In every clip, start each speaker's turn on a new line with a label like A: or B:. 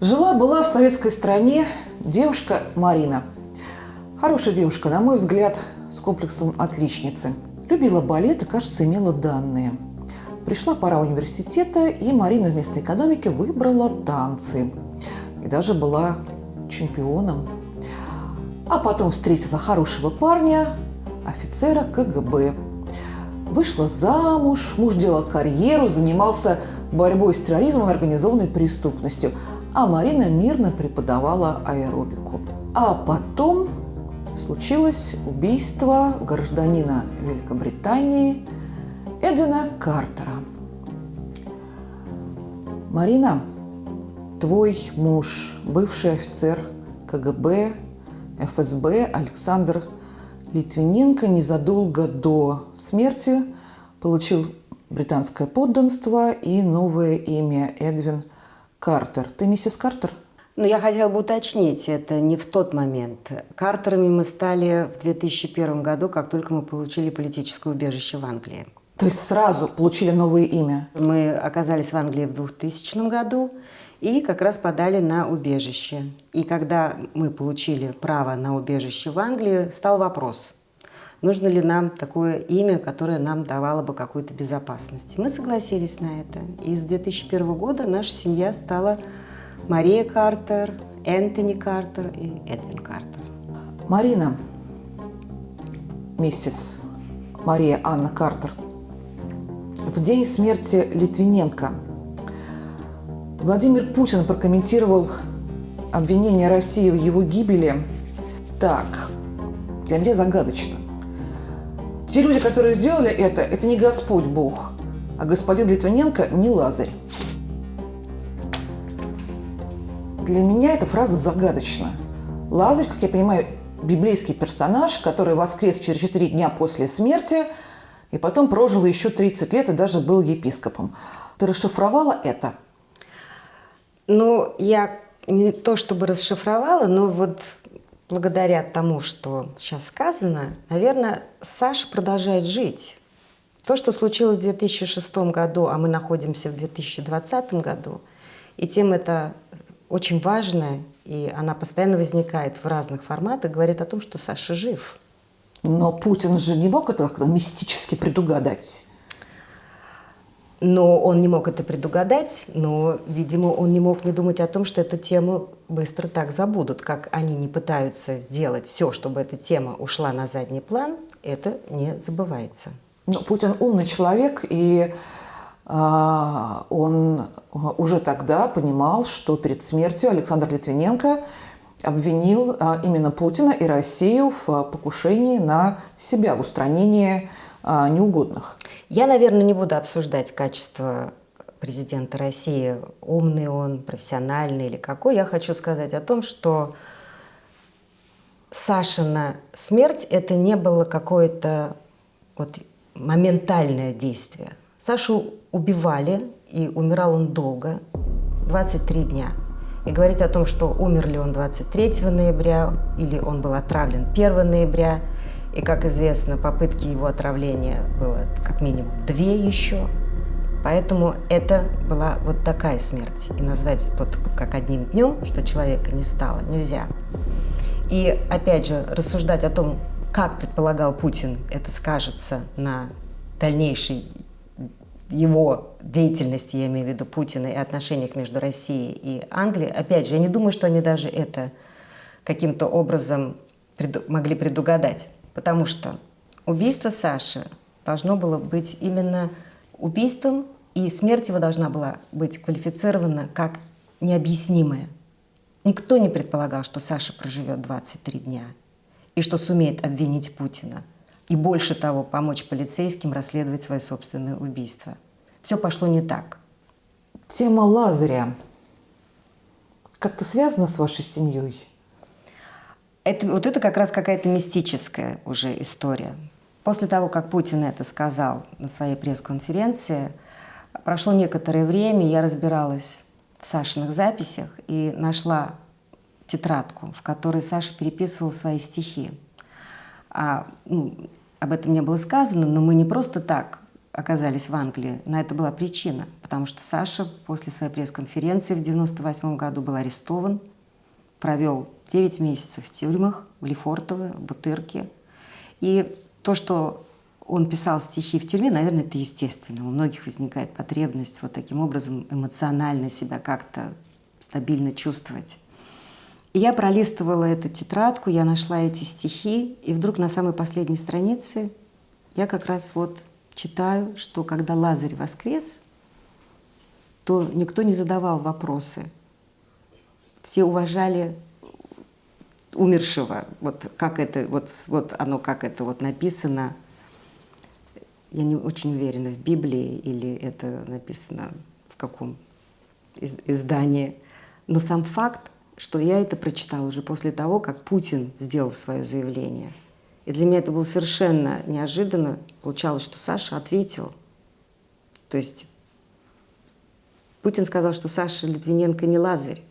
A: Жила-была в советской стране девушка Марина. Хорошая девушка, на мой взгляд, с комплексом отличницы. Любила балет и, кажется, имела данные. Пришла пора университета, и Марина вместо экономики выбрала танцы. И даже была чемпионом. А потом встретила хорошего парня, офицера КГБ. Вышла замуж, муж делал карьеру, занимался борьбой с терроризмом и организованной преступностью, а Марина мирно преподавала аэробику. А потом случилось убийство гражданина Великобритании Эдвина Картера. Марина, твой муж, бывший офицер КГБ, ФСБ Александр Литвиненко незадолго до смерти получил британское подданство и новое имя Эдвин Картер. Ты миссис Картер?
B: Но я хотела бы уточнить, это не в тот момент. Картерами мы стали в 2001 году, как только мы получили политическое убежище в Англии.
A: То есть сразу получили новое имя?
B: Мы оказались в Англии в 2000 году и как раз подали на убежище. И когда мы получили право на убежище в Англии, стал вопрос, нужно ли нам такое имя, которое нам давало бы какую-то безопасность. Мы согласились на это. И с 2001 года наша семья стала Мария Картер, Энтони Картер и Эдвин Картер.
A: Марина, миссис Мария Анна Картер – в день смерти Литвиненко Владимир Путин прокомментировал обвинение России в его гибели так. Для меня загадочно. Те люди, которые сделали это, это не Господь Бог, а господин Литвиненко не Лазарь. Для меня эта фраза загадочна. Лазарь, как я понимаю, библейский персонаж, который воскрес через четыре дня после смерти – и потом прожил еще 30 лет и даже был епископом. Ты расшифровала это?
B: Ну, я не то чтобы расшифровала, но вот благодаря тому, что сейчас сказано, наверное, Саша продолжает жить. То, что случилось в 2006 году, а мы находимся в 2020 году, и тем это очень важно, и она постоянно возникает в разных форматах, говорит о том, что Саша жив.
A: Но Путин же не мог это как-то мистически предугадать.
B: Но он не мог это предугадать, но, видимо, он не мог не думать о том, что эту тему быстро так забудут. Как они не пытаются сделать все, чтобы эта тема ушла на задний план, это не забывается.
A: Но Путин умный человек, и э, он уже тогда понимал, что перед смертью Александр Литвиненко – обвинил а, именно Путина и Россию в а, покушении на себя, в устранении а, неугодных.
B: Я, наверное, не буду обсуждать качество президента России, умный он, профессиональный или какой. Я хочу сказать о том, что Сашина смерть – это не было какое-то вот моментальное действие. Сашу убивали, и умирал он долго, 23 дня – и говорить о том, что умер ли он 23 ноября или он был отравлен 1 ноября. И, как известно, попытки его отравления было как минимум две еще. Поэтому это была вот такая смерть. И назвать вот как одним днем, что человека не стало, нельзя. И опять же, рассуждать о том, как предполагал Путин, это скажется на дальнейшей его деятельности, я имею в виду Путина, и отношениях между Россией и Англией, опять же, я не думаю, что они даже это каким-то образом преду могли предугадать, потому что убийство Саши должно было быть именно убийством, и смерть его должна была быть квалифицирована как необъяснимая. Никто не предполагал, что Саша проживет 23 дня и что сумеет обвинить Путина – и больше того, помочь полицейским расследовать свое собственное убийство. Все пошло не так.
A: Тема Лазаря как-то связана с вашей семьей?
B: Это, вот это как раз какая-то мистическая уже история. После того, как Путин это сказал на своей пресс-конференции, прошло некоторое время, я разбиралась в Сашиных записях и нашла тетрадку, в которой Саша переписывал свои стихи. А, ну, об этом не было сказано, но мы не просто так оказались в Англии, на это была причина, потому что Саша после своей пресс-конференции в 98 году был арестован, провел 9 месяцев в тюрьмах, в Лефортово, в Бутырке. И то, что он писал стихи в тюрьме, наверное, это естественно. У многих возникает потребность вот таким образом эмоционально себя как-то стабильно чувствовать. И я пролистывала эту тетрадку, я нашла эти стихи, и вдруг на самой последней странице я как раз вот читаю, что когда Лазарь воскрес, то никто не задавал вопросы. Все уважали умершего. Вот как это, вот, вот оно как это вот написано. Я не очень уверена, в Библии или это написано в каком издании. Но сам факт, что я это прочитала уже после того, как Путин сделал свое заявление – и для меня это было совершенно неожиданно. Получалось, что Саша ответил. То есть Путин сказал, что Саша Литвиненко не Лазарь.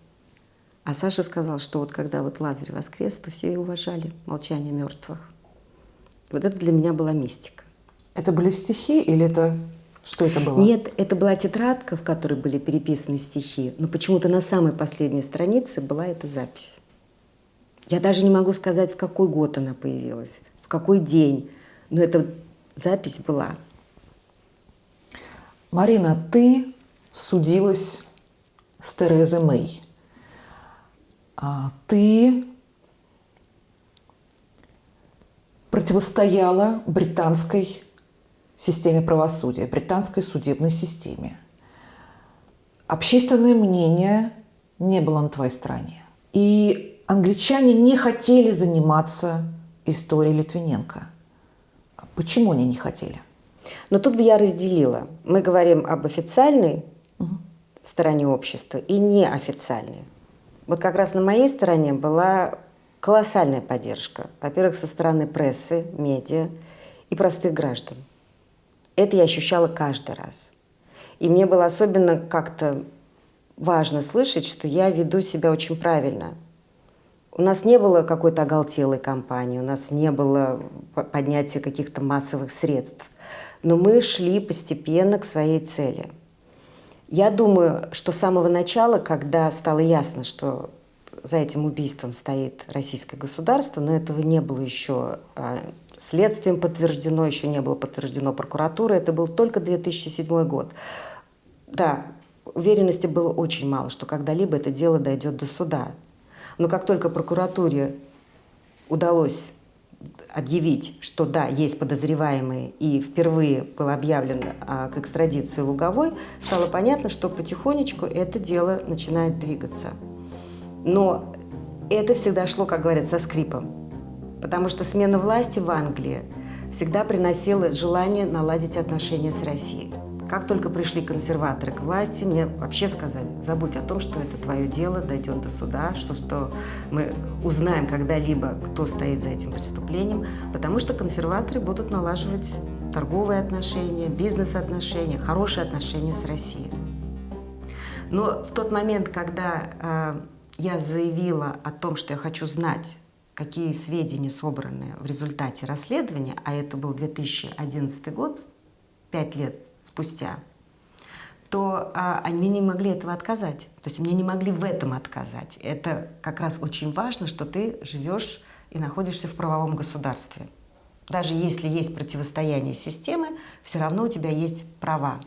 B: А Саша сказал, что вот когда вот Лазарь воскрес, то все и уважали молчание мертвых. Вот это для меня была мистика.
A: Это были стихи или это что это было?
B: Нет, это была тетрадка, в которой были переписаны стихи, но почему-то на самой последней странице была эта запись. Я даже не могу сказать, в какой год она появилась, в какой день, но эта запись была.
A: Марина, ты судилась с Терезой Мэй. А ты противостояла британской системе правосудия, британской судебной системе. Общественное мнение не было на твоей стороне. И англичане не хотели заниматься историей Литвиненко. Почему они не хотели?
B: Но тут бы я разделила. Мы говорим об официальной угу. стороне общества и неофициальной. Вот как раз на моей стороне была колоссальная поддержка. Во-первых, со стороны прессы, медиа и простых граждан. Это я ощущала каждый раз. И мне было особенно как-то важно слышать, что я веду себя очень правильно – у нас не было какой-то оголтелой кампании, у нас не было поднятия каких-то массовых средств. Но мы шли постепенно к своей цели. Я думаю, что с самого начала, когда стало ясно, что за этим убийством стоит российское государство, но этого не было еще а, следствием подтверждено, еще не было подтверждено прокуратурой, это был только 2007 год. Да, уверенности было очень мало, что когда-либо это дело дойдет до суда. Но как только прокуратуре удалось объявить, что да, есть подозреваемые, и впервые было объявлено а, к экстрадиции Луговой, стало понятно, что потихонечку это дело начинает двигаться. Но это всегда шло, как говорят, со скрипом. Потому что смена власти в Англии всегда приносила желание наладить отношения с Россией. Как только пришли консерваторы к власти, мне вообще сказали, забудь о том, что это твое дело, дойдет до суда, что, что мы узнаем когда-либо, кто стоит за этим преступлением, потому что консерваторы будут налаживать торговые отношения, бизнес-отношения, хорошие отношения с Россией. Но в тот момент, когда э, я заявила о том, что я хочу знать, какие сведения собраны в результате расследования, а это был 2011 год, пять лет спустя, то а, они не могли этого отказать. То есть мне не могли в этом отказать. Это как раз очень важно, что ты живешь и находишься в правовом государстве. Даже если есть противостояние системы, все равно у тебя есть права.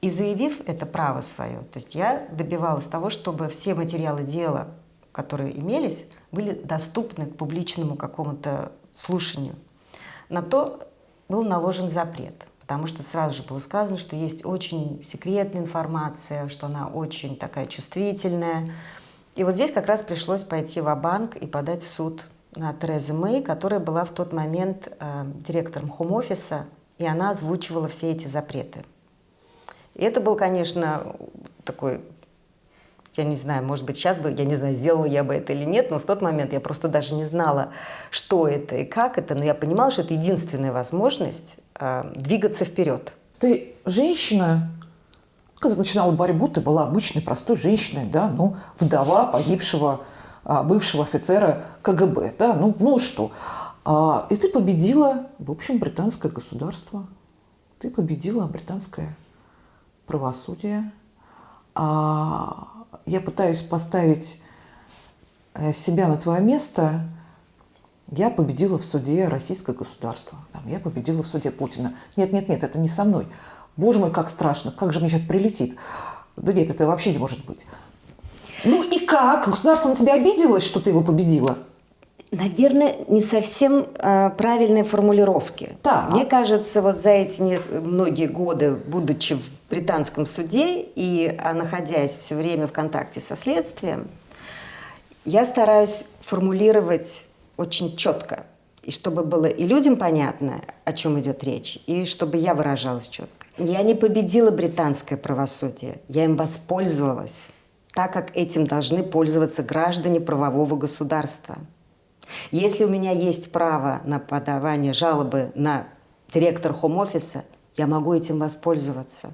B: И заявив это право свое, то есть я добивалась того, чтобы все материалы дела, которые имелись, были доступны к публичному какому-то слушанию. На то был наложен запрет – потому что сразу же было сказано, что есть очень секретная информация, что она очень такая чувствительная. И вот здесь как раз пришлось пойти в банк и подать в суд на Терезу Мэй, которая была в тот момент э, директором хом-офиса, и она озвучивала все эти запреты. И это был, конечно, такой я не знаю, может быть, сейчас бы, я не знаю, сделала я бы это или нет, но в тот момент я просто даже не знала, что это и как это, но я понимала, что это единственная возможность э, двигаться вперед.
A: Ты женщина, когда начинала борьбу, ты была обычной, простой женщиной, да, ну, вдова погибшего а, бывшего офицера КГБ, да, ну, ну что. А, и ты победила, в общем, британское государство. ты победила британское правосудие. А я пытаюсь поставить э, себя на твое место. Я победила в суде российское государство. Там, я победила в суде Путина. Нет, нет, нет, это не со мной. Боже мой, как страшно, как же мне сейчас прилетит. Да нет, это вообще не может быть. Ну и как? Государство на тебя обиделось, что ты его победила?
B: Наверное, не совсем э, правильные формулировки.
A: Так.
B: Мне кажется, вот за эти не, многие годы, будучи в британском суде и а, находясь все время в контакте со следствием, я стараюсь формулировать очень четко, и чтобы было и людям понятно, о чем идет речь, и чтобы я выражалась четко. Я не победила британское правосудие, я им воспользовалась, так как этим должны пользоваться граждане правового государства – если у меня есть право на подавание жалобы на директор хом-офиса, я могу этим воспользоваться.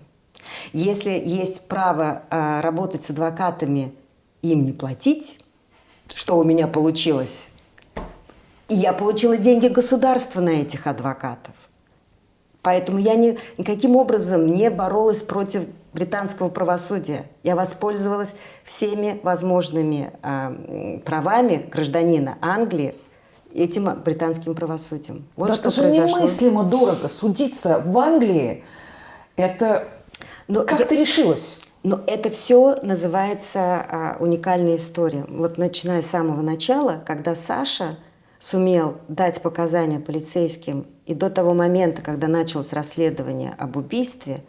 B: Если есть право э, работать с адвокатами, им не платить, что у меня получилось, и я получила деньги государства на этих адвокатов. Поэтому я ни, никаким образом не боролась против британского правосудия. Я воспользовалась всеми возможными э, правами гражданина Англии этим британским правосудием.
A: Вот да что это же произошло. немыслимо дорого. Судиться в Англии, это... Но как я... ты решилась?
B: Но это все называется а, уникальная история. Вот начиная с самого начала, когда Саша сумел дать показания полицейским, и до того момента, когда началось расследование об убийстве,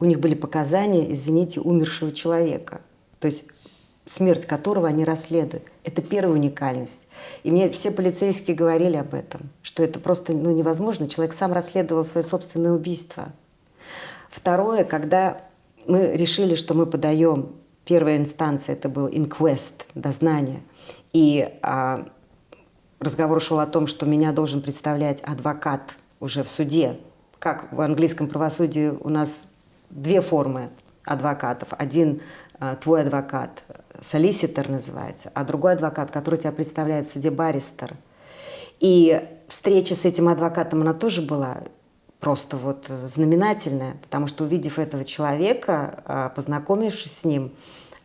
B: у них были показания, извините, умершего человека. То есть смерть которого они расследуют. Это первая уникальность. И мне все полицейские говорили об этом, что это просто ну, невозможно. Человек сам расследовал свое собственное убийство. Второе, когда мы решили, что мы подаем, первая инстанция это был инквест, дознание, и а, разговор шел о том, что меня должен представлять адвокат уже в суде. Как в английском правосудии у нас две формы адвокатов. Один э, твой адвокат, солиситор называется, а другой адвокат, который тебя представляет в суде баристер. И встреча с этим адвокатом, она тоже была просто вот знаменательная, потому что увидев этого человека, э, познакомившись с ним,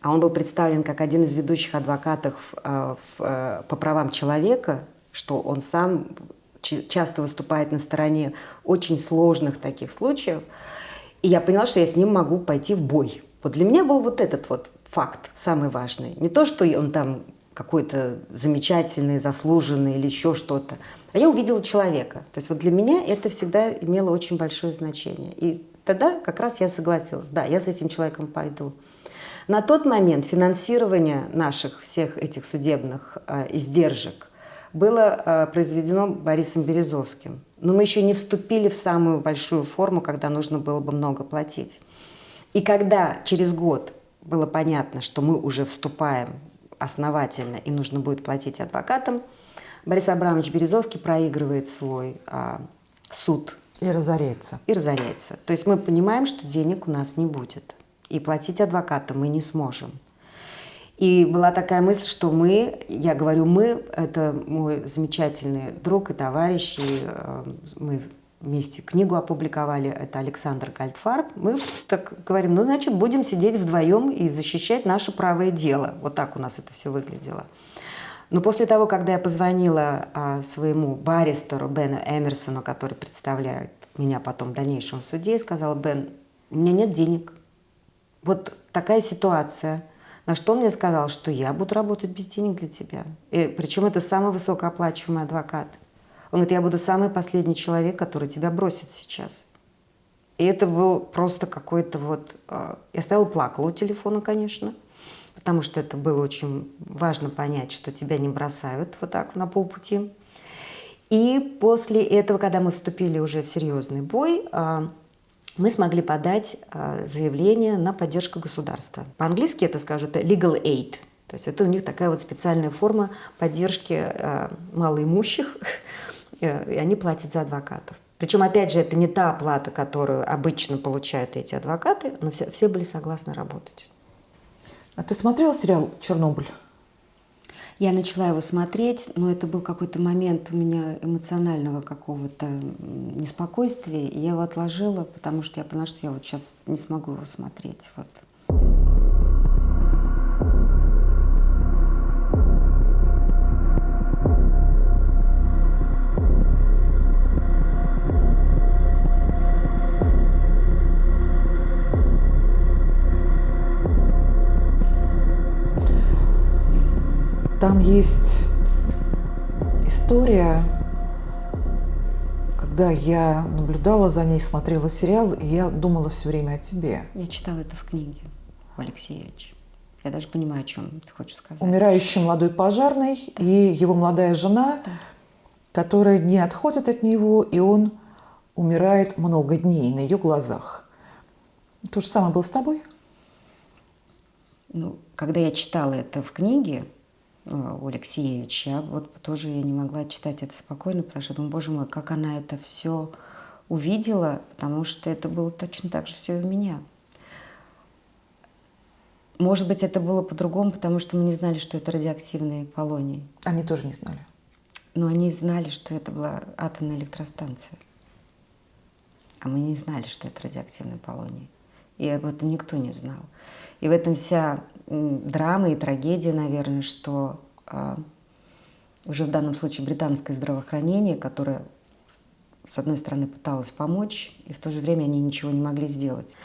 B: а он был представлен как один из ведущих адвокатов э, по правам человека, что он сам часто выступает на стороне очень сложных таких случаев, и я поняла, что я с ним могу пойти в бой. Вот для меня был вот этот вот факт самый важный. Не то, что он там какой-то замечательный, заслуженный или еще что-то. А я увидела человека. То есть вот для меня это всегда имело очень большое значение. И тогда как раз я согласилась. Да, я с этим человеком пойду. На тот момент финансирование наших всех этих судебных э, издержек было э, произведено Борисом Березовским. Но мы еще не вступили в самую большую форму, когда нужно было бы много платить. И когда через год было понятно, что мы уже вступаем основательно и нужно будет платить адвокатам, Борис Абрамович Березовский проигрывает свой а, суд.
A: И разоряется.
B: И разоряется. То есть мы понимаем, что денег у нас не будет. И платить адвокатам мы не сможем. И была такая мысль, что мы, я говорю мы, это мой замечательный друг и товарищ, и э, мы вместе книгу опубликовали, это Александр Гальдфарб. Мы так говорим, ну, значит, будем сидеть вдвоем и защищать наше правое дело. Вот так у нас это все выглядело. Но после того, когда я позвонила а, своему баристеру Бену Эмерсону, который представляет меня потом в дальнейшем в суде, и сказала, Бен, у меня нет денег. Вот такая ситуация – на что он мне сказал, что я буду работать без денег для тебя. И, причем это самый высокооплачиваемый адвокат. Он говорит, я буду самый последний человек, который тебя бросит сейчас. И это был просто какой-то вот... Э, я стояла плакала у телефона, конечно, потому что это было очень важно понять, что тебя не бросают вот так на полпути. И после этого, когда мы вступили уже в серьезный бой, э, мы смогли подать а, заявление на поддержку государства. По-английски это скажут legal aid, то есть это у них такая вот специальная форма поддержки э, малоимущих, э, и они платят за адвокатов. Причем, опять же, это не та оплата, которую обычно получают эти адвокаты, но все, все были согласны работать.
A: А ты смотрела сериал «Чернобыль»?
B: Я начала его смотреть, но это был какой-то момент у меня эмоционального какого-то неспокойствия, и я его отложила, потому что я поняла, что я вот сейчас не смогу его смотреть. Вот.
A: Там есть история, когда я наблюдала за ней, смотрела сериал, и я думала все время о тебе.
B: Я читала это в книге у Алексеевича. Я даже понимаю, о чем ты хочешь сказать.
A: Умирающий молодой пожарный да. и его молодая жена, да. которая не отходит от него, и он умирает много дней на ее глазах. То же самое было с тобой?
B: Ну, когда я читала это в книге, у Алексеевича. Я вот тоже я не могла читать это спокойно, потому что думаю, боже мой, как она это все увидела, потому что это было точно так же все и у меня. Может быть, это было по-другому, потому что мы не знали, что это радиоактивные полоний.
A: Они тоже не знали.
B: Но они знали, что это была атомная электростанция. А мы не знали, что это радиоактивный полоний. И об этом никто не знал. И в этом вся драма и трагедия, наверное, что а, уже в данном случае британское здравоохранение, которое, с одной стороны, пыталось помочь, и в то же время они ничего не могли сделать.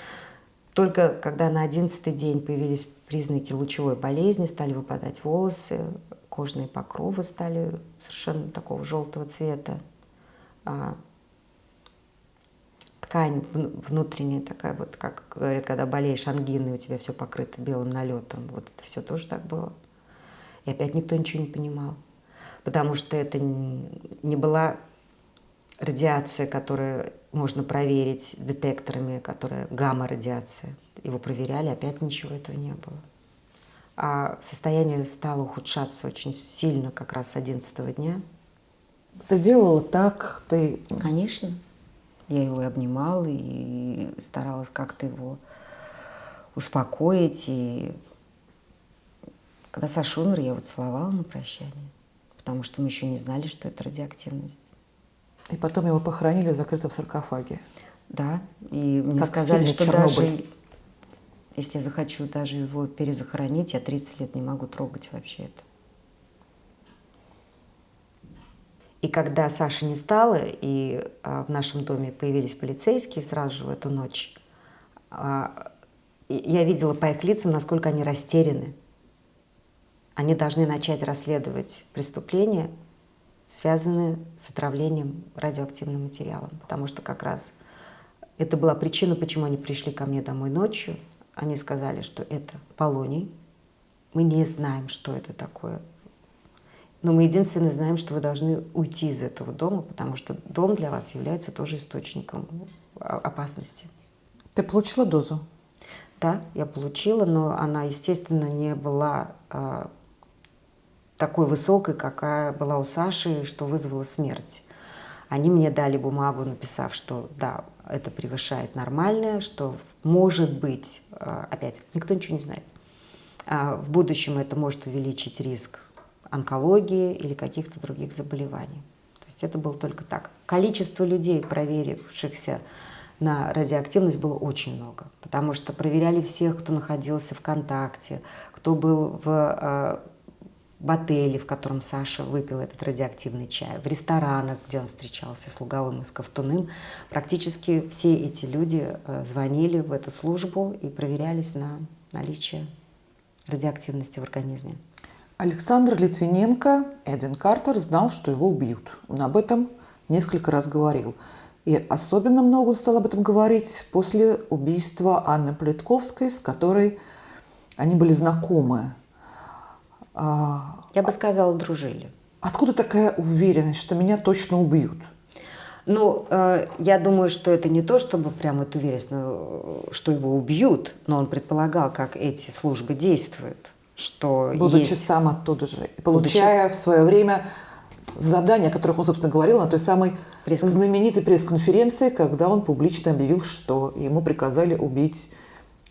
B: Только когда на одиннадцатый день появились признаки лучевой болезни, стали выпадать волосы, кожные покровы стали совершенно такого желтого цвета, а, ткань внутренняя такая, вот как говорят, когда болеешь ангиной, у тебя все покрыто белым налетом. Вот это все тоже так было. И опять никто ничего не понимал. Потому что это не была радиация, которую можно проверить детекторами, которая гамма-радиация. Его проверяли, опять ничего этого не было. А состояние стало ухудшаться очень сильно как раз с 11 дня.
A: Ты делала так, ты...
B: Конечно. Я его и обнимала, и старалась как-то его успокоить. И когда Саша умер, я его целовала на прощание, потому что мы еще не знали, что это радиоактивность.
A: И потом его похоронили в закрытом саркофаге.
B: Да, и мне как сказали, что Чернобыль. даже если я захочу даже его перезахоронить, я 30 лет не могу трогать вообще это. И когда Саши не стало, и а, в нашем доме появились полицейские сразу же в эту ночь, а, я видела по их лицам, насколько они растеряны. Они должны начать расследовать преступления, связанные с отравлением радиоактивным материалом. Потому что как раз это была причина, почему они пришли ко мне домой ночью. Они сказали, что это полоний. Мы не знаем, что это такое. Но мы единственное знаем, что вы должны уйти из этого дома, потому что дом для вас является тоже источником опасности.
A: Ты получила дозу?
B: Да, я получила, но она, естественно, не была э, такой высокой, какая была у Саши, что вызвала смерть. Они мне дали бумагу, написав, что да, это превышает нормальное, что может быть, э, опять, никто ничего не знает, э, в будущем это может увеличить риск онкологии или каких-то других заболеваний. То есть это было только так. Количество людей, проверившихся на радиоактивность, было очень много, потому что проверяли всех, кто находился в контакте, кто был в, э, в отеле, в котором Саша выпил этот радиоактивный чай, в ресторанах, где он встречался с Луговым и с Ковтуным. Практически все эти люди э, звонили в эту службу и проверялись на наличие радиоактивности в организме.
A: Александр Литвиненко, Эдвин Картер, знал, что его убьют. Он об этом несколько раз говорил. И особенно много он стал об этом говорить после убийства Анны Плетковской, с которой они были знакомы.
B: А, Я бы сказала, дружили.
A: Откуда такая уверенность, что меня точно убьют?
B: Ну, э, я думаю, что это не то, чтобы прям это уверенность, что его убьют, но он предполагал, как эти службы действуют что
A: Будучи
B: есть...
A: сам оттуда же, получая Будучи... в свое время задания, о которых он, собственно, говорил на той самой пресс знаменитой пресс-конференции, когда он публично объявил, что ему приказали убить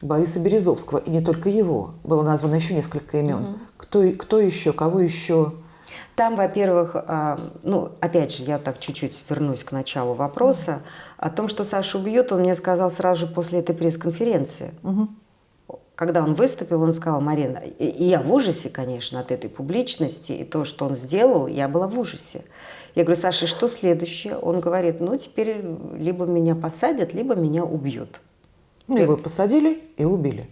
A: Бориса Березовского, и не только его. Было названо еще несколько имен. Угу. Кто, кто еще, кого еще?
B: Там, во-первых, а, ну, опять же, я так чуть-чуть вернусь к началу вопроса. Угу. О том, что Сашу убьет, он мне сказал сразу же после этой пресс-конференции. Угу. Когда он выступил, он сказал, Марина, и, и я в ужасе, конечно, от этой публичности, и то, что он сделал, я была в ужасе. Я говорю, Саша, что следующее? Он говорит, ну, теперь либо меня посадят, либо меня убьют.
A: Ну, его посадили и убили.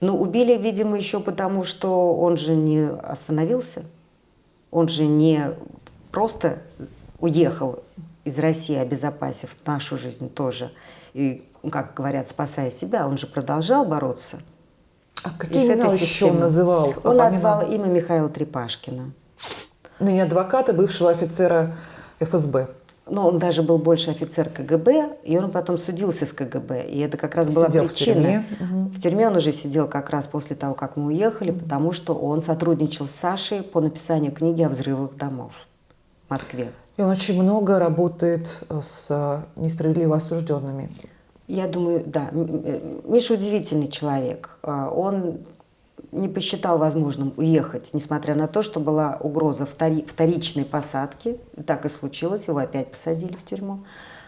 B: Ну, убили, видимо, еще потому, что он же не остановился. Он же не просто уехал из России, обезопасив нашу жизнь тоже. И, как говорят, спасая себя, он же продолжал бороться.
A: А какие имена еще он называл?
B: Он назвал имя Михаила Трепашкина.
A: Ныне адвоката, бывшего офицера ФСБ
B: но он даже был больше офицер КГБ, и он потом судился с КГБ. И это как раз была
A: сидел
B: причина.
A: В тюрьме.
B: в тюрьме он уже сидел как раз после того, как мы уехали, потому что он сотрудничал с Сашей по написанию книги о взрывах домов в Москве.
A: И он очень много работает с несправедливо осужденными.
B: Я думаю, да. Э, Миша удивительный человек. А, он не посчитал возможным уехать, несмотря на то, что была угроза втори, вторичной посадки. Так и случилось, его опять посадили в тюрьму.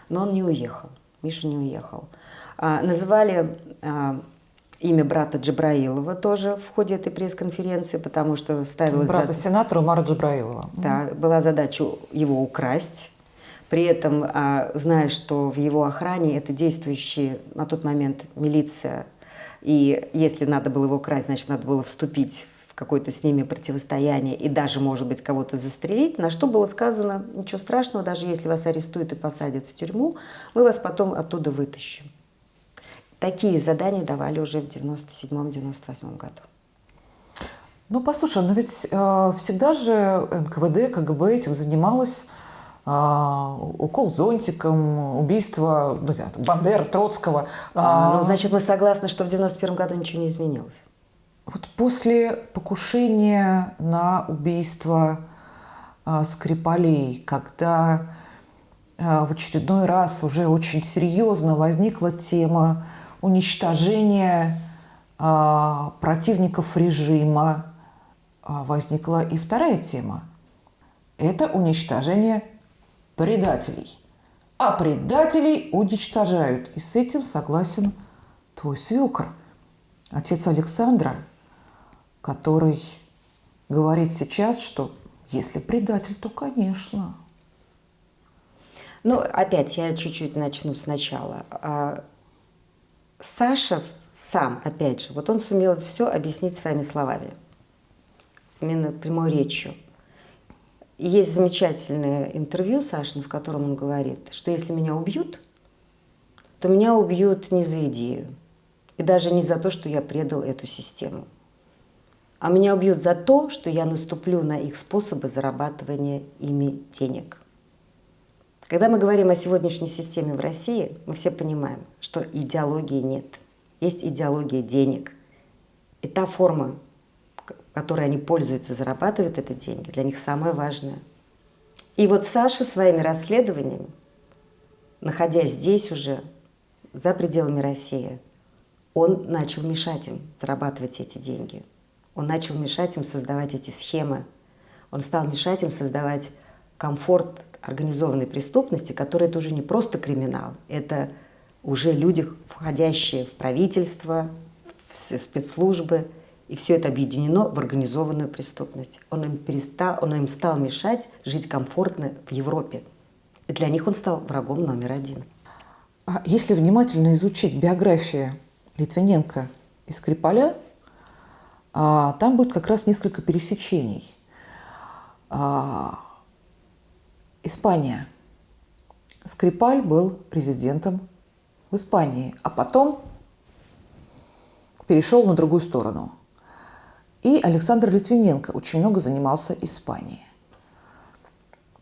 B: Но он не уехал, Миша не уехал. А, называли а, имя брата Джабраилова тоже в ходе этой пресс-конференции, потому что ставилась...
A: Брата зад... сенатора Умара Джабраилова.
B: Да, была задача его украсть. При этом, а, зная, что в его охране это действующие на тот момент милиция и если надо было его красть, значит, надо было вступить в какое-то с ними противостояние и даже, может быть, кого-то застрелить, на что было сказано, ничего страшного, даже если вас арестуют и посадят в тюрьму, мы вас потом оттуда вытащим. Такие задания давали уже в 97-98 году.
A: Ну, послушай, но ведь э, всегда же НКВД, КГБ этим занималась укол зонтиком, убийство ну, Бандера, Троцкого.
B: А, ну, значит, мы согласны, что в 91 году ничего не изменилось.
A: Вот после покушения на убийство а, Скрипалей, когда а, в очередной раз уже очень серьезно возникла тема уничтожения а, противников режима, а, возникла и вторая тема. Это уничтожение предателей. А предателей уничтожают. И с этим согласен твой свекр, отец Александра, который говорит сейчас, что если предатель, то конечно.
B: Ну, опять я чуть-чуть начну сначала. А, Саша сам, опять же, вот он сумел все объяснить своими словами, именно прямой речью. Есть замечательное интервью Сашин, в котором он говорит, что если меня убьют, то меня убьют не за идею, и даже не за то, что я предал эту систему, а меня убьют за то, что я наступлю на их способы зарабатывания ими денег. Когда мы говорим о сегодняшней системе в России, мы все понимаем, что идеологии нет. Есть идеология денег. И та форма которой они пользуются, зарабатывают это деньги, для них самое важное. И вот Саша своими расследованиями, находясь здесь уже, за пределами России, он начал мешать им зарабатывать эти деньги. Он начал мешать им создавать эти схемы. Он стал мешать им создавать комфорт организованной преступности, которая это уже не просто криминал, это уже люди, входящие в правительство, в спецслужбы – и все это объединено в организованную преступность. Он им, перестал, он им стал мешать жить комфортно в Европе. И для них он стал врагом номер один.
A: А если внимательно изучить биографию Литвиненко и Скрипаля, а, там будет как раз несколько пересечений. А, Испания. Скрипаль был резидентом в Испании, а потом перешел на другую сторону – и Александр Литвиненко очень много занимался Испанией.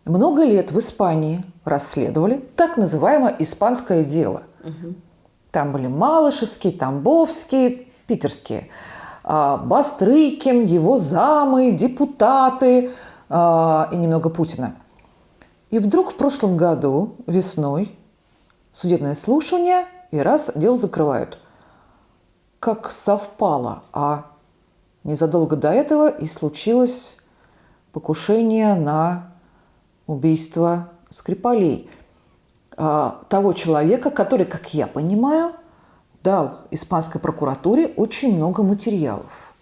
A: Много лет в Испании расследовали так называемое «испанское дело». Угу. Там были Малышевские, Тамбовские, питерские. А, Бастрыкин, его замы, депутаты а, и немного Путина. И вдруг в прошлом году, весной, судебное слушание, и раз дело закрывают. как совпало, а незадолго до этого и случилось покушение на убийство Скрипалей. А, того человека, который, как я понимаю, дал испанской прокуратуре очень много материалов.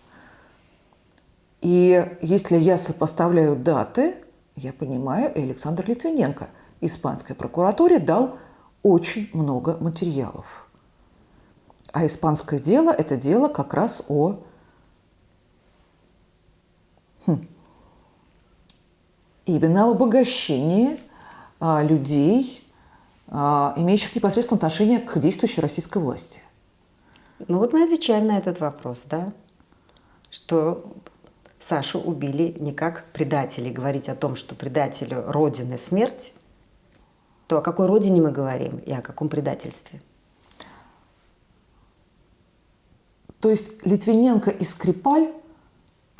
A: И если я сопоставляю даты, я понимаю, Александр Литвиненко испанской прокуратуре дал очень много материалов. А испанское дело – это дело как раз о хм, именно об обогащении а, людей, а, имеющих непосредственное отношение к действующей российской власти.
B: Ну вот мы отвечаем на этот вопрос, да, что Сашу убили не как предателей. Говорить о том, что предателю Родины смерть, то о какой Родине мы говорим и о каком предательстве?
A: То есть Литвиненко и Скрипаль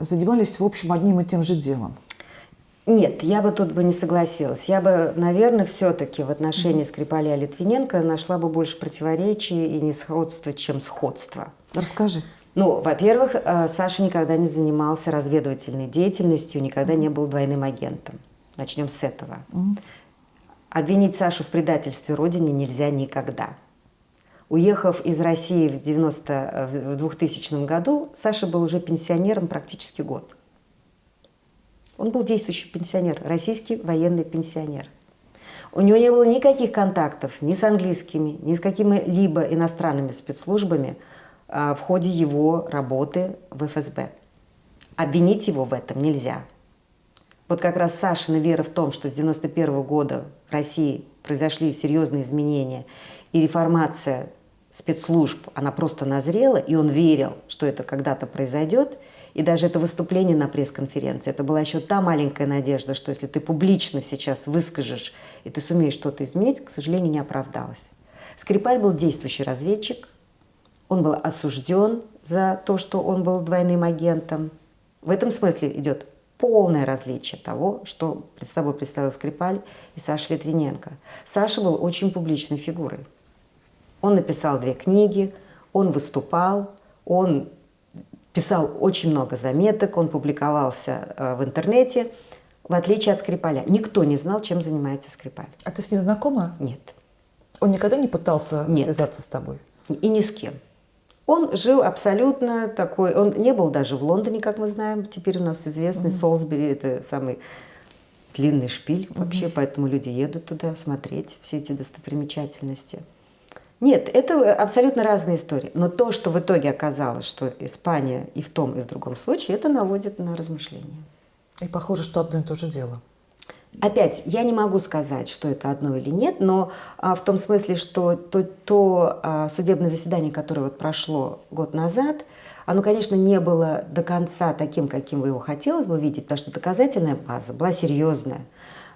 A: занимались, в общем, одним и тем же делом?
B: Нет, я бы тут бы не согласилась. Я бы, наверное, все-таки в отношении Скрипаля Литвиненко нашла бы больше противоречий и несходства, чем сходства.
A: Расскажи.
B: Ну, во-первых, э, Саша никогда не занимался разведывательной деятельностью, никогда не был двойным агентом. Начнем с этого. Обвинить Сашу в предательстве Родине нельзя никогда. Уехав из России в, 90, в 2000 году, Саша был уже пенсионером практически год. Он был действующий пенсионер, российский военный пенсионер. У него не было никаких контактов ни с английскими, ни с какими-либо иностранными спецслужбами а, в ходе его работы в ФСБ. Обвинить его в этом нельзя. Вот как раз Сашина вера в том, что с 91 года в России произошли серьезные изменения, и реформация спецслужб, она просто назрела, и он верил, что это когда-то произойдет – и даже это выступление на пресс-конференции, это была еще та маленькая надежда, что если ты публично сейчас выскажешь, и ты сумеешь что-то изменить, к сожалению, не оправдалось. Скрипаль был действующий разведчик, он был осужден за то, что он был двойным агентом. В этом смысле идет полное различие того, что перед собой представил Скрипаль и Саша Литвиненко. Саша был очень публичной фигурой. Он написал две книги, он выступал, он писал очень много заметок, он публиковался э, в интернете, в отличие от Скрипаля. Никто не знал, чем занимается Скрипаль.
A: А ты с ним знакома?
B: Нет.
A: Он никогда не пытался
B: Нет.
A: связаться с тобой?
B: И ни с кем. Он жил абсолютно такой, он не был даже в Лондоне, как мы знаем, теперь у нас известный mm-hmm. Солсбери, это самый длинный шпиль mm-hmm. вообще, поэтому люди едут туда смотреть все эти достопримечательности. Нет, это абсолютно разные истории. Но то, что в итоге оказалось, что Испания и в том, и в другом случае, это наводит на размышления.
A: И похоже, что одно и то же дело.
B: Опять, я не могу сказать, что это одно или нет, но а, в том смысле, что то, то а, судебное заседание, которое вот прошло год назад, оно, конечно, не было до конца таким, каким вы его хотелось бы видеть, потому что доказательная база была серьезная.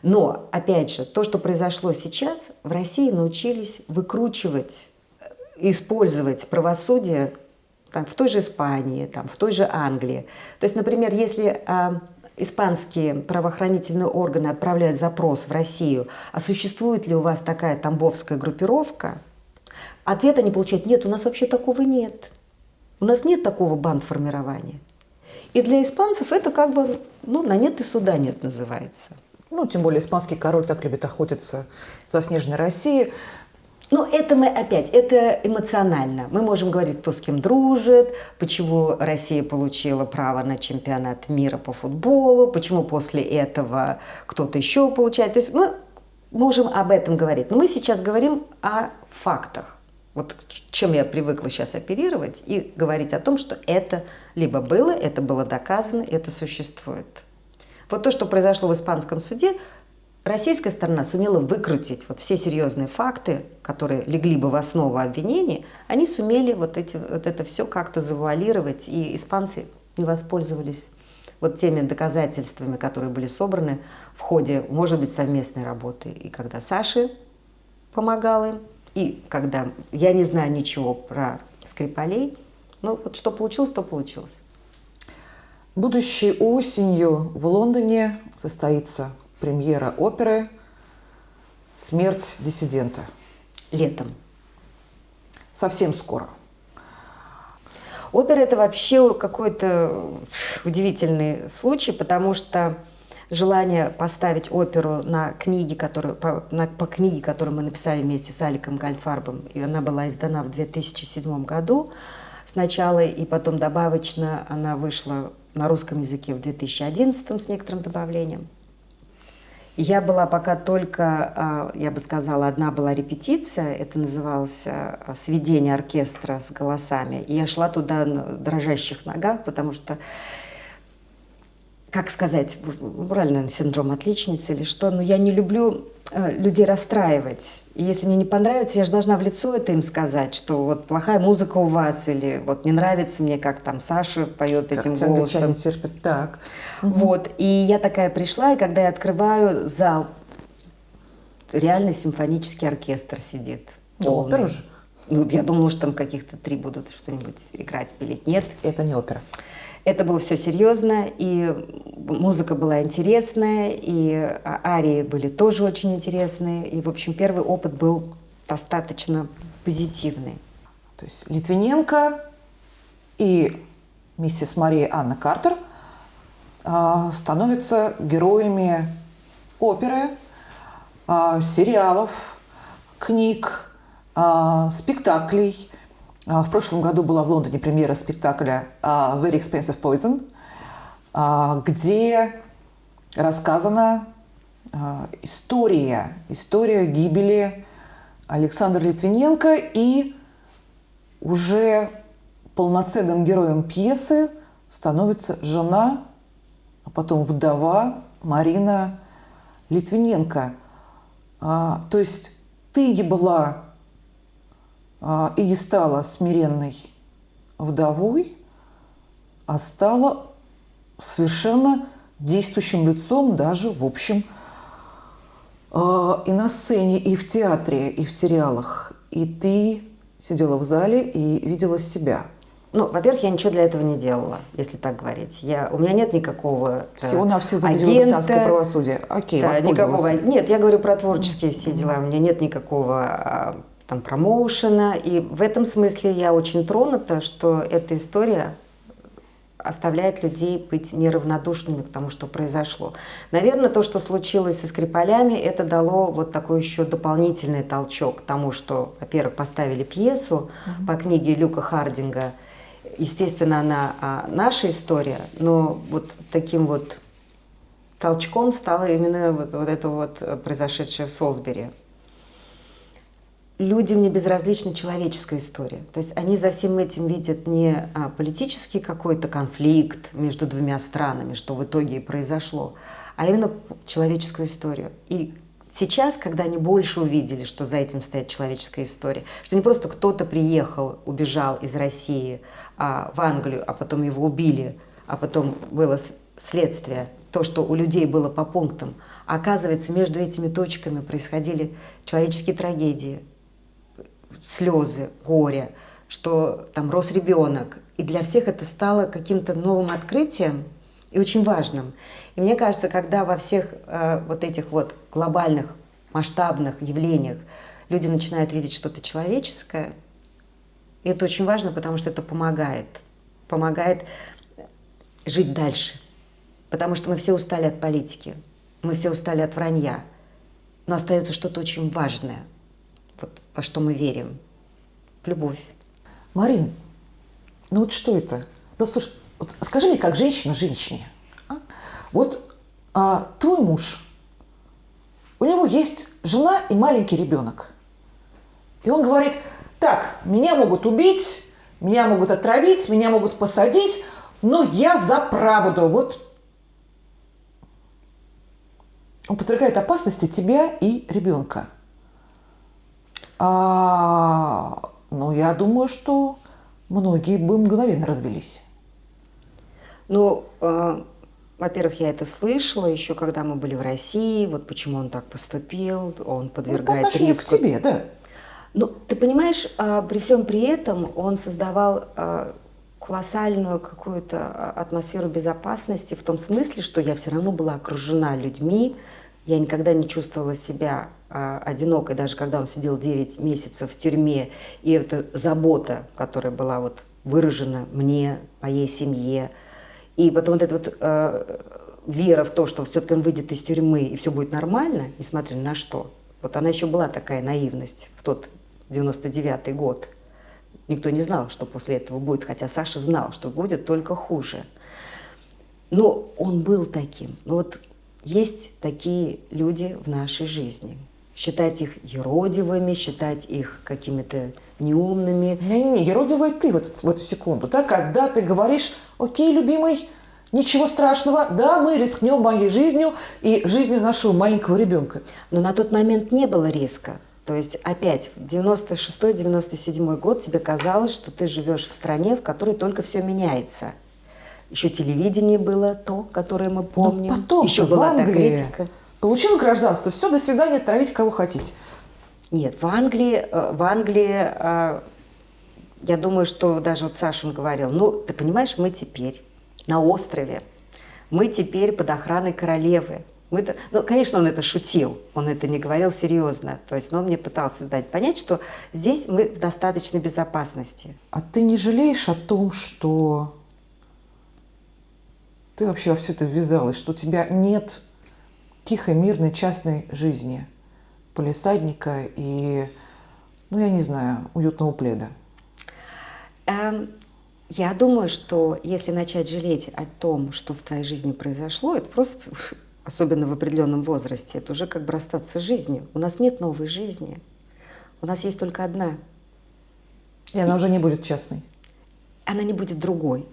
B: Но, опять же, то, что произошло сейчас, в России научились выкручивать, использовать правосудие там, в той же Испании, там, в той же Англии. То есть, например, если а, испанские правоохранительные органы отправляют запрос в Россию, а существует ли у вас такая тамбовская группировка, ответ они получают, нет, у нас вообще такого нет. У нас нет такого бандформирования. И для испанцев это как бы, ну, на нет и суда нет называется.
A: Ну, тем более испанский король так любит охотиться за снежной Россией.
B: Ну, это мы опять, это эмоционально. Мы можем говорить, кто с кем дружит, почему Россия получила право на чемпионат мира по футболу, почему после этого кто-то еще получает. То есть мы можем об этом говорить. Но мы сейчас говорим о фактах. Вот чем я привыкла сейчас оперировать и говорить о том, что это либо было, это было доказано, это существует. Вот то, что произошло в испанском суде, российская сторона сумела выкрутить вот все серьезные факты, которые легли бы в основу обвинений, они сумели вот, эти, вот это все как-то завуалировать, и испанцы не воспользовались вот теми доказательствами, которые были собраны в ходе, может быть, совместной работы. И когда Саши помогал им, и когда я не знаю ничего про Скрипалей, ну вот что получилось, то получилось.
A: Будущей осенью в Лондоне состоится премьера оперы «Смерть диссидента».
B: Летом.
A: Совсем скоро.
B: Опера это вообще какой-то удивительный случай, потому что желание поставить оперу на книге, которую, по, на, по книге, которую мы написали вместе с Аликом Гальдфарбом, и она была издана в 2007 году сначала, и потом добавочно она вышла на русском языке в 2011 с некоторым добавлением. Я была пока только, а, я бы сказала, одна была репетиция, это называлось а, «Сведение оркестра с голосами». И я шла туда на дрожащих ногах, потому что как сказать, правильно, синдром отличницы или что, но я не люблю людей расстраивать. И если мне не понравится, я же должна в лицо это им сказать, что вот плохая музыка у вас, или вот не нравится мне, как там Саша поет как этим голосом.
A: терпят. Так.
B: Вот. И я такая пришла, и когда я открываю зал, реально симфонический оркестр сидит.
A: Полный. Опера же?
B: Ну, я думала, что там каких-то три будут что-нибудь играть, пилить. Нет.
A: Это не опера.
B: Это было все серьезно, и музыка была интересная, и арии были тоже очень интересные. И, в общем, первый опыт был достаточно позитивный.
A: То есть Литвиненко и миссис Мария Анна Картер э, становятся героями оперы, э, сериалов, книг, э, спектаклей – в прошлом году была в Лондоне премьера спектакля а, «Very Expensive Poison», а, где рассказана история, история гибели Александра Литвиненко и уже полноценным героем пьесы становится жена, а потом вдова Марина Литвиненко. То есть ты не была а, и не стала смиренной вдовой, а стала совершенно действующим лицом даже в общем а, и на сцене, и в театре, и в сериалах. И ты сидела в зале и видела себя.
B: Ну, во-первых, я ничего для этого не делала, если так говорить. Я, у меня нет никакого
A: э, Всего-навсего агента, правосудие. Окей,
B: да, никакого, Нет, я говорю про творческие все дела. У меня нет никакого а, там, промоушена. И в этом смысле я очень тронута, что эта история оставляет людей быть неравнодушными к тому, что произошло. Наверное, то, что случилось со Скрипалями, это дало вот такой еще дополнительный толчок к тому, что, во-первых, поставили пьесу mm-hmm. по книге Люка Хардинга. Естественно, она а, наша история, но вот таким вот толчком стало именно вот, вот это вот произошедшее в Солсбери людям не безразлична человеческая история. То есть они за всем этим видят не а, политический какой-то конфликт между двумя странами, что в итоге и произошло, а именно человеческую историю. И сейчас, когда они больше увидели, что за этим стоит человеческая история, что не просто кто-то приехал, убежал из России а, в Англию, а потом его убили, а потом было следствие, то, что у людей было по пунктам, оказывается, между этими точками происходили человеческие трагедии, слезы, горе, что там рос ребенок. И для всех это стало каким-то новым открытием и очень важным. И мне кажется, когда во всех э, вот этих вот глобальных, масштабных явлениях люди начинают видеть что-то человеческое, и это очень важно, потому что это помогает. Помогает жить дальше. Потому что мы все устали от политики, мы все устали от вранья. Но остается что-то очень важное – во что мы верим, в любовь.
A: Марин, ну вот что это? Ну слушай, вот скажи мне, как женщина женщине, а? вот а, твой муж, у него есть жена и маленький ребенок, и он говорит, так, меня могут убить, меня могут отравить, меня могут посадить, но я за правду. Вот он подвергает опасности тебя и ребенка. А, ну, я думаю, что многие бы мгновенно развелись.
B: Ну, э, во-первых, я это слышала еще, когда мы были в России. Вот почему он так поступил, он подвергает ну, риску.
A: к тебе, да.
B: Ну, ты понимаешь, э, при всем при этом он создавал э, колоссальную какую-то атмосферу безопасности в том смысле, что я все равно была окружена людьми, я никогда не чувствовала себя а, одинокой, даже когда он сидел 9 месяцев в тюрьме, и эта забота, которая была вот выражено мне, моей семье. И потом вот эта вот э, вера в то, что все-таки он выйдет из тюрьмы и все будет нормально, несмотря на что. Вот она еще была такая наивность в тот 99-й год. Никто не знал, что после этого будет, хотя Саша знал, что будет только хуже. Но он был таким. Но вот есть такие люди в нашей жизни. Считать их еродивыми, считать их какими-то неумными.
A: Не-не-не, еродивая ты в, этот, в эту секунду. Да, когда ты говоришь, окей, любимый, ничего страшного, да, мы рискнем моей жизнью и жизнью нашего маленького ребенка.
B: Но на тот момент не было риска. То есть опять в 96-97 год тебе казалось, что ты живешь в стране, в которой только все меняется. Еще телевидение было то, которое мы помним.
A: Но потом
B: Еще была
A: в Англии
B: та критика.
A: получил гражданство, все, до свидания, травить кого хотите.
B: Нет, в Англии, э, в Англии, э, я думаю, что даже вот Саша он говорил, ну, ты понимаешь, мы теперь на острове, мы теперь под охраной королевы. Мы -то, ну, конечно, он это шутил, он это не говорил серьезно. То есть, но он мне пытался дать понять, что здесь мы в достаточной безопасности.
A: А ты не жалеешь о том, что ты вообще во все это ввязалась, что у тебя нет тихой, мирной, частной жизни, полисадника и, ну, я не знаю, уютного пледа?
B: Эм, я думаю, что если начать жалеть о том, что в твоей жизни произошло, это просто, особенно в определенном возрасте, это уже как бы расстаться с жизнью. У нас нет новой жизни. У нас есть только одна.
A: И она уже не будет частной.
B: Она не будет другой.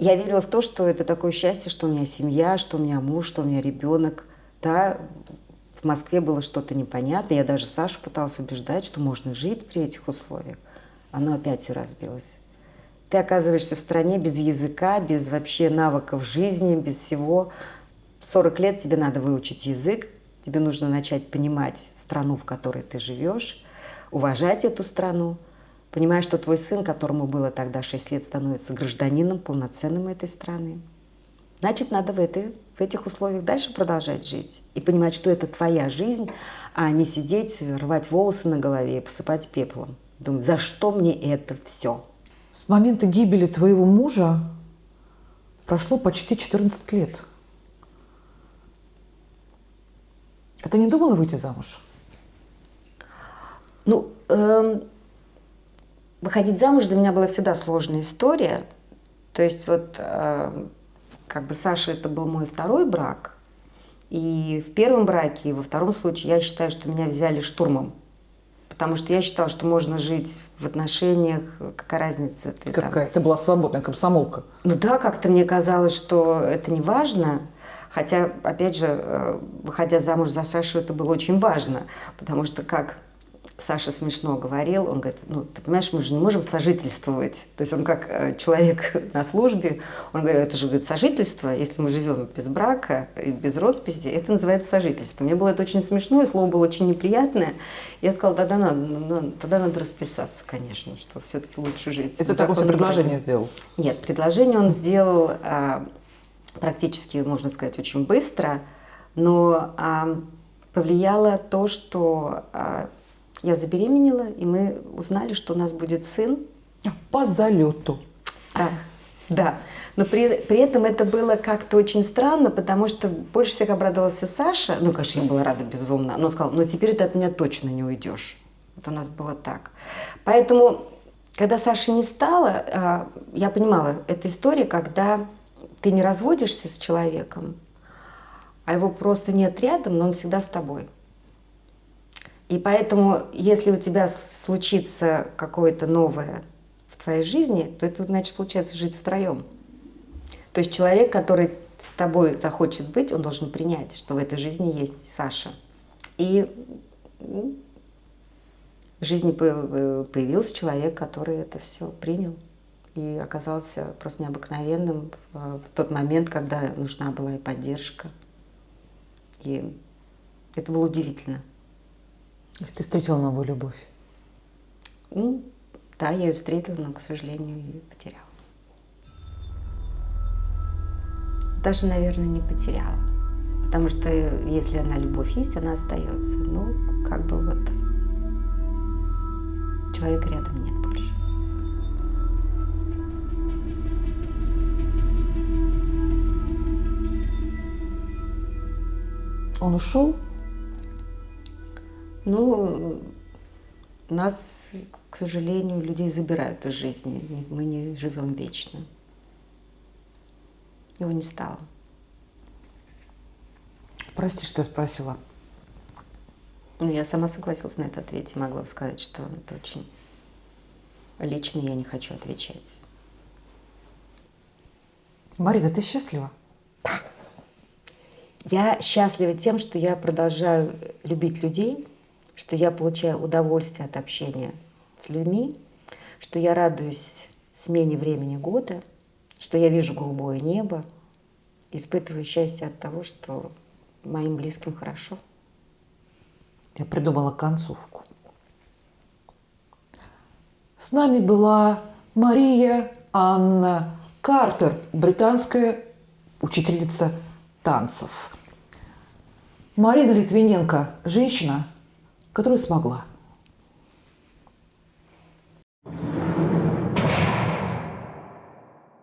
B: Я верила в то, что это такое счастье, что у меня семья, что у меня муж, что у меня ребенок. Да, в Москве было что-то непонятное. Я даже Сашу пыталась убеждать, что можно жить при этих условиях. Оно опять все разбилось. Ты оказываешься в стране без языка, без вообще навыков жизни, без всего. 40 лет тебе надо выучить язык, тебе нужно начать понимать страну, в которой ты живешь, уважать эту страну, понимая, что твой сын, которому было тогда 6 лет, становится гражданином полноценным этой страны. Значит, надо в, этой, в этих условиях дальше продолжать жить и понимать, что это твоя жизнь, а не сидеть, рвать волосы на голове и посыпать пеплом. Думать, за что мне это все?
A: С момента гибели твоего мужа прошло почти 14 лет. А ты не думала выйти замуж?
B: Ну, эм, выходить замуж для меня была всегда сложная история. То есть вот э, как бы Саша это был мой второй брак. И в первом браке, и во втором случае я считаю, что меня взяли штурмом. Потому что я считала, что можно жить в отношениях, какая разница. Ты
A: Какая? Там... Ты была свободная комсомолка.
B: Ну да, как-то мне казалось, что это не важно. Хотя, опять же, э, выходя замуж за Сашу, это было очень важно. Потому что как Саша смешно говорил, он говорит, ну, ты понимаешь, мы же не можем сожительствовать. То есть он как э, человек на службе, он говорит, это же говорит, сожительство, если мы живем без брака и без росписи, это называется сожительство. Мне было это очень смешно, и слово было очень неприятное. Я сказала, тогда надо, надо, тогда надо расписаться, конечно, что все-таки лучше жить.
A: Это такое предложение браке. сделал?
B: Нет, предложение он сделал а, практически, можно сказать, очень быстро, но а, повлияло то, что а, я забеременела, и мы узнали, что у нас будет сын.
A: По залету.
B: Да, да. Но при, при этом это было как-то очень странно, потому что больше всех обрадовался Саша. Ну, конечно, я была рада безумно. Но сказала, ну теперь ты от меня точно не уйдешь. Вот у нас было так. Поэтому, когда Саши не стало, а, я понимала, это история, когда ты не разводишься с человеком, а его просто нет рядом, но он всегда с тобой. И поэтому, если у тебя случится какое-то новое в твоей жизни, то это значит, получается, жить втроем. То есть человек, который с тобой захочет быть, он должен принять, что в этой жизни есть Саша. И ну, в жизни э, появился человек, который это все принял и оказался просто необыкновенным в тот момент, когда нужна была и поддержка. И это было удивительно.
A: То есть ты встретила новую любовь?
B: Ну, да, я ее встретила, но, к сожалению, ее потеряла. Даже, наверное, не потеряла. Потому что если она любовь есть, она остается. Ну, как бы вот человека рядом нет больше.
A: Он ушел,
B: ну, нас, к сожалению, людей забирают из жизни. Мы не живем вечно. Его не стало.
A: Прости, что я спросила.
B: Ну, я сама согласилась на это ответить. Могла бы сказать, что это очень лично, я не хочу отвечать.
A: Марина, ты счастлива?
B: Я счастлива тем, что я продолжаю любить людей, что я получаю удовольствие от общения с людьми, что я радуюсь смене времени года, что я вижу голубое небо, испытываю счастье от того, что моим близким хорошо.
A: Я придумала концовку. С нами была Мария Анна Картер, британская учительница танцев. Марина Литвиненко – женщина, которая смогла.